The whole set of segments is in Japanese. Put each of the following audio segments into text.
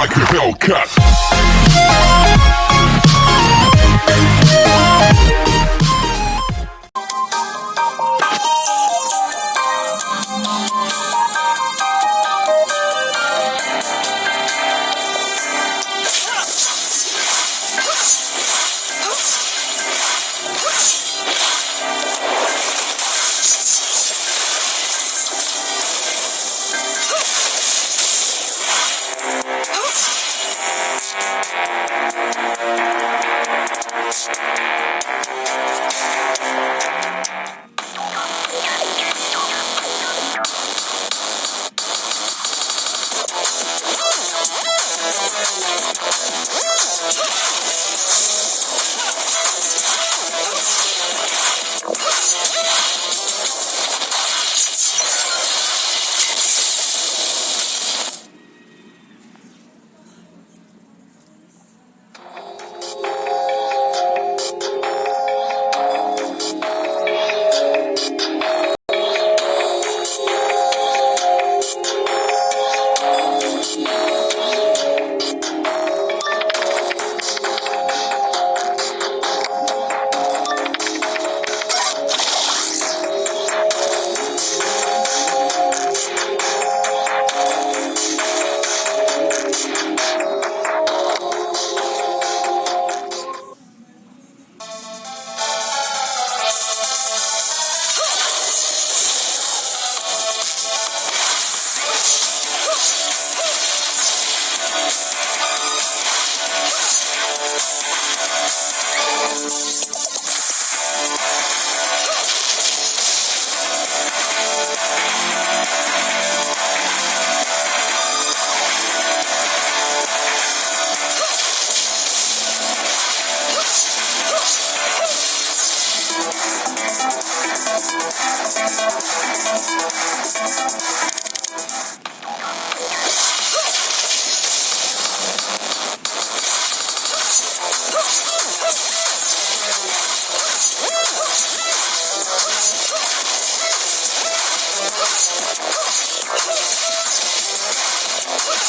like a Hellcat. I'm gonna go to the next one.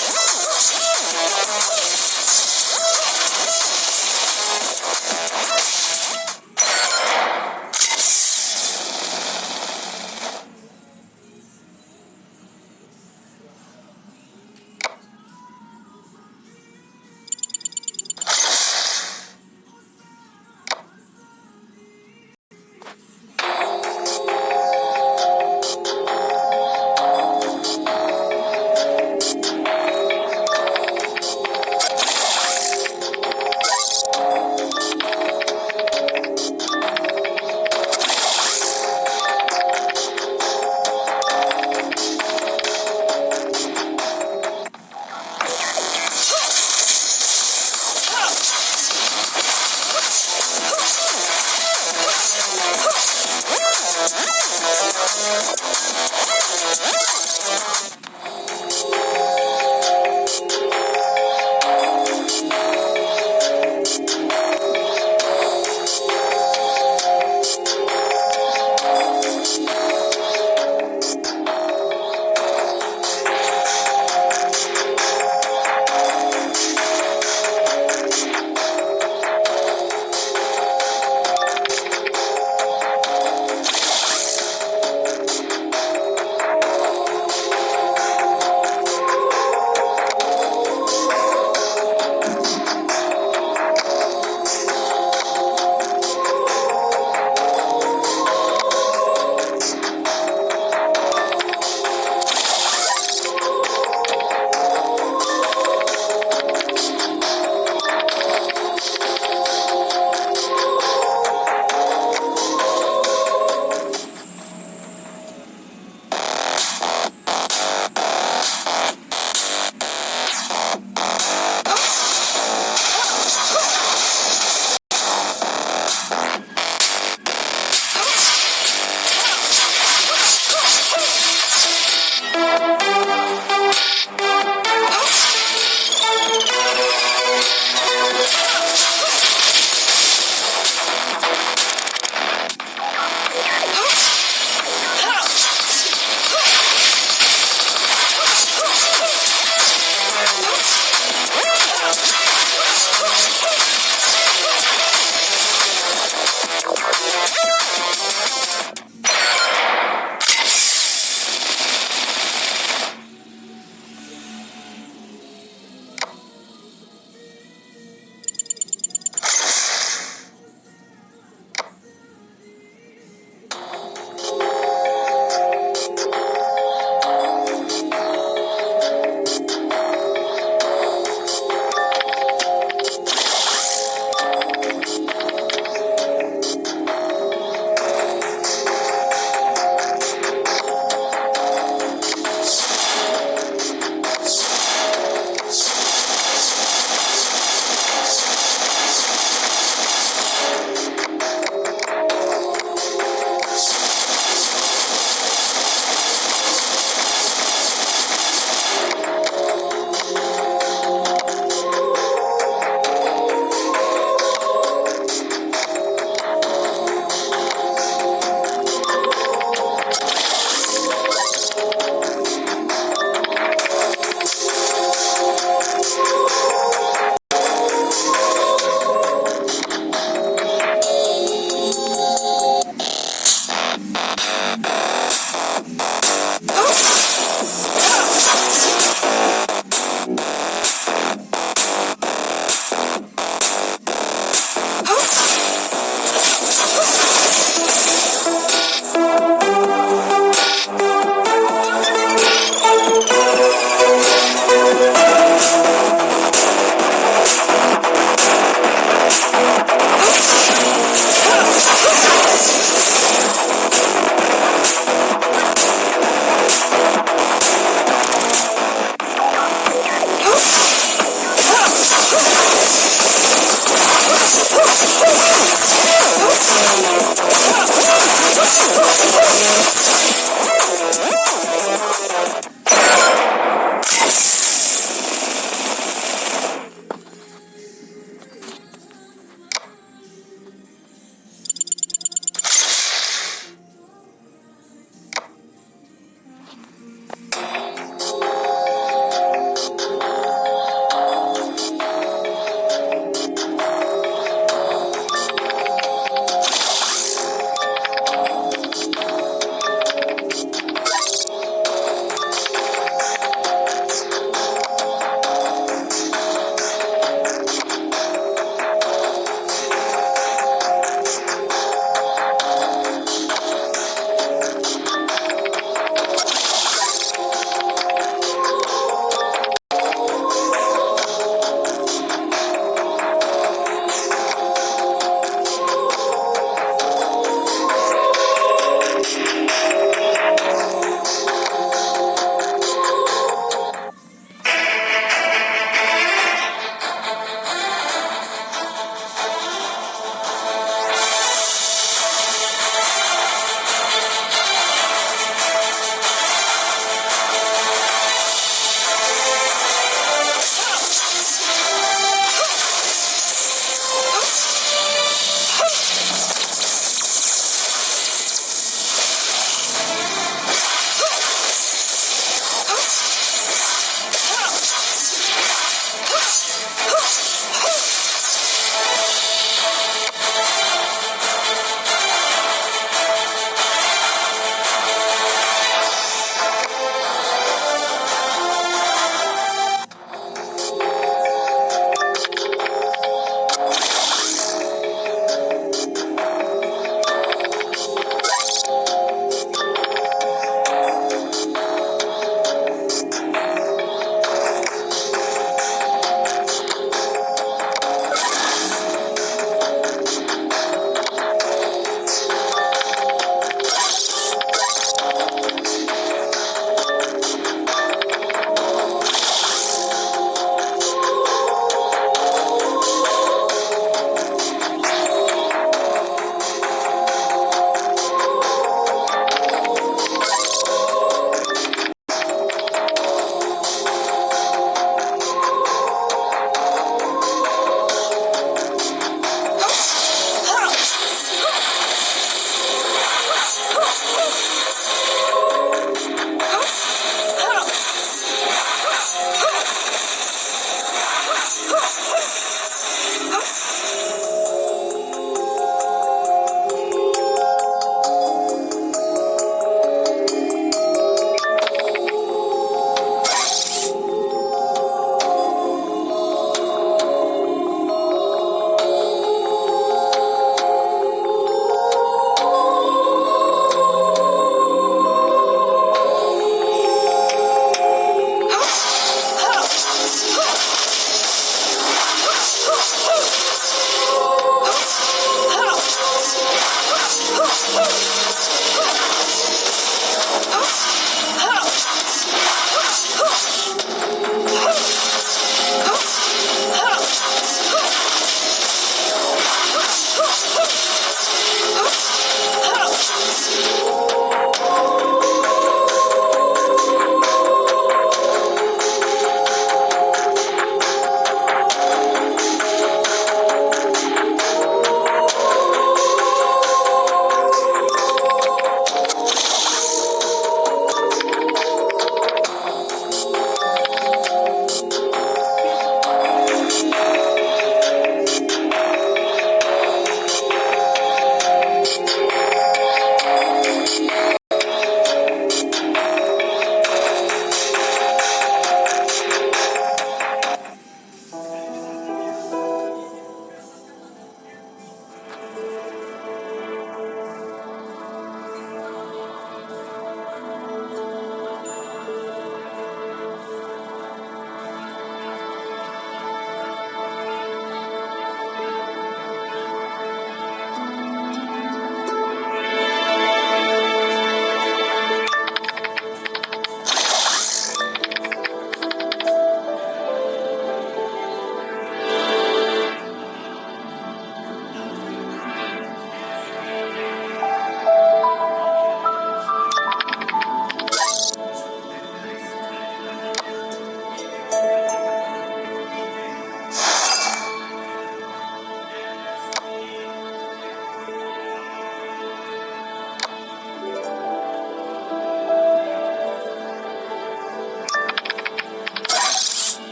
Oh, my God. Let's go.